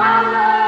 Allah.